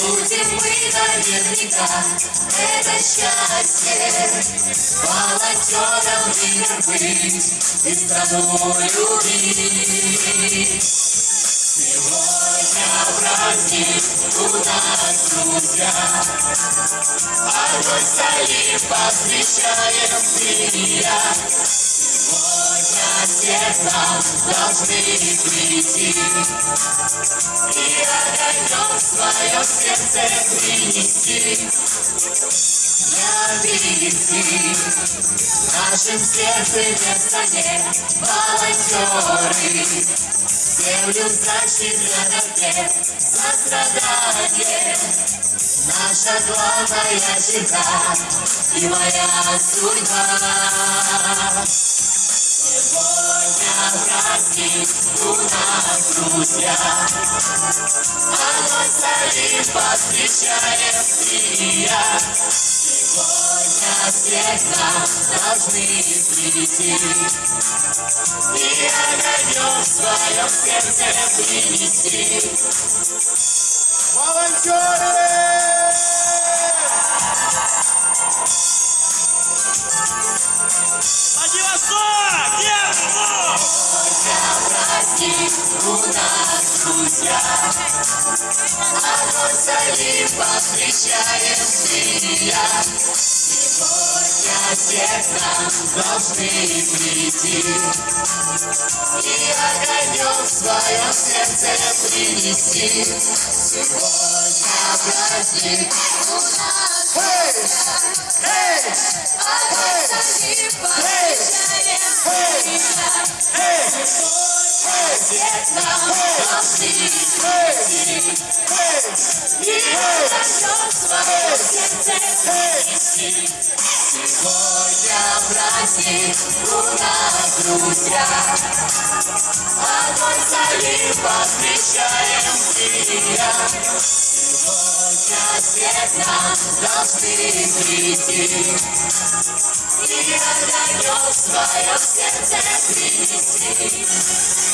Будем мы наверняка, это счастье, волонтером мир быть и страну любить. Праздник у нас, друзья, Огонь залив посвящаем ты и я. Сегодня нам должны прийти И огонек в своем сердце принести. Мягкий в нашем сердце место нет волонтеры. Землю защищают нет сострадание. Наша главная черта и моя судьба. Сегодня праздник у нас, друзья. Огонь залив посвящаем ты и я. Сегодня всех нам должны прийти И огонек в своем сердце принести. Владивосток! Держу! У нас, друзья. Огонь ты и я. Нам должны прийти И огонек в своем сердце принести. Сегодня праздник у нас, Эй! огонь залив посвящаем ты и я. Эй! Сегодня праздник у нас, друзья. Огонь залив посвящаем ты и я. Сегодня нам должны прийти И огонек в своем сердце принести.